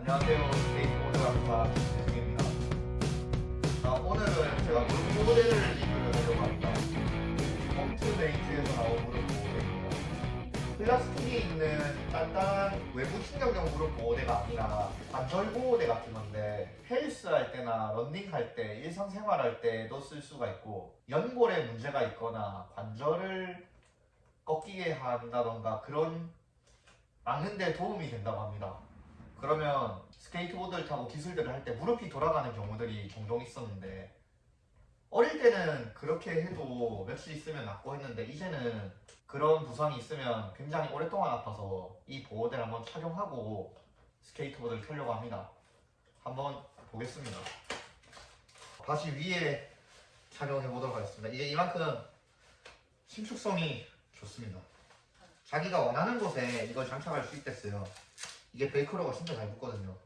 안녕하세요. 스케이트보드 강사 김승입니다. 자, 오늘은 제가 무릎 보호대를 리뷰를 하려고 합니다. 홈트메이트에서 나온 무릎 보호대입니다. 플라스틱이 있는 단단한 외부 충격용 무릎 보호대가 아니라 관절 보호대 같은 건데 헬스 할 때나 런닝 할 때, 일상생활 할 때도 쓸 수가 있고 연골에 문제가 있거나 관절을 꺾이게 한다던가 그런 막는 데 도움이 된다고 합니다. 그러면 스케이트보드를 타고 기술들을 할 때 무릎이 돌아가는 경우들이 종종 있었는데 어릴 때는 그렇게 해도 며칠 있으면 낫고 했는데 이제는 그런 부상이 있으면 굉장히 오랫동안 아파서 이 보호대를 한번 착용하고 스케이트보드를 타려고 합니다. 한번 보겠습니다. 다시 위에 착용해 보도록 하겠습니다. 이게 이만큼 신축성이 좋습니다. 자기가 원하는 곳에 이걸 장착할 수 있댔어요. 이게 벨크로가 진짜 잘 붙거든요.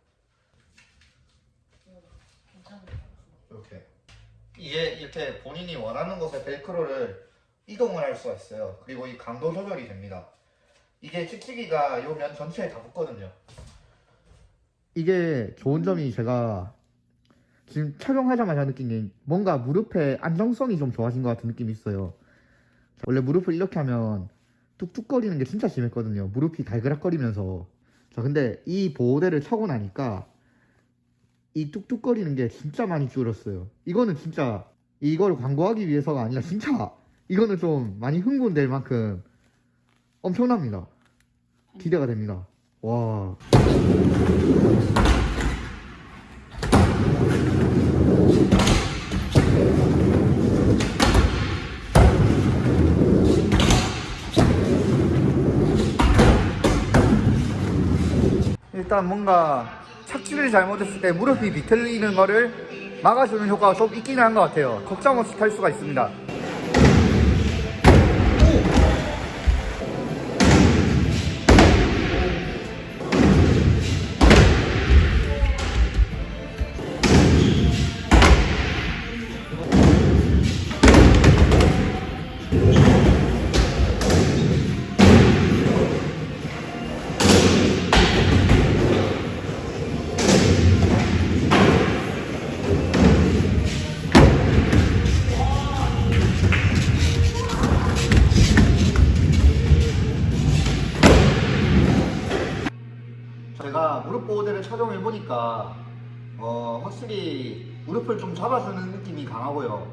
이렇게 이게 이렇게 본인이 원하는 곳에 벨크로를 이동을 할 수가 있어요. 그리고 이 강도 조절이 됩니다. 이게 찍찍이가 요면 전체에 다 붙거든요. 이게 좋은 점이 제가 지금 착용하자마자 느낀 게 뭔가 무릎의 안정성이 좀 좋아진 것 같은 느낌이 있어요. 원래 무릎을 이렇게 하면 뚝뚝거리는 게 진짜 심했거든요. 무릎이 달그락거리면서. 자, 근데 이 보호대를 차고 나니까 이 뚝뚝거리는 게 진짜 많이 줄었어요. 이거는 진짜 이걸 광고하기 위해서가 아니라 진짜 이거는 좀 많이 흥분될 만큼 엄청납니다. 기대가 됩니다. 와. 일단 뭔가 착지를 잘못했을 때 무릎이 비틀리는 거를 막아주는 효과가 좀 있기는 한 것 같아요. 걱정 없이 탈 수가 있습니다. 제가 무릎 보호대를 착용해 보니까 어, 확실히 무릎을 좀 잡아주는 느낌이 강하고요.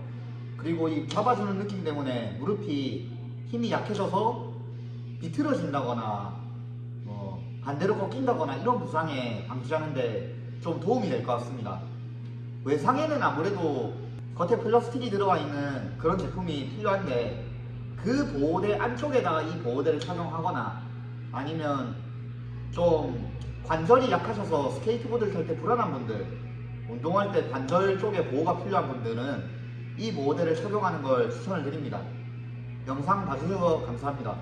그리고 이 잡아주는 느낌 때문에 무릎이 힘이 약해져서 비틀어진다거나 뭐 반대로 꺾인다거나 이런 부상에 방지하는데 좀 도움이 될 것 같습니다. 외상에는 아무래도 겉에 플라스틱이 들어가 있는 그런 제품이 필요한데 그 보호대 안쪽에다가 이 보호대를 착용하거나 아니면 좀 관절이 약하셔서 스케이트보드를 탈 때 불안한 분들 운동할 때 관절 쪽에 보호가 필요한 분들은 이 보호대를 착용하는 걸 추천을 드립니다. 영상 봐주셔서 감사합니다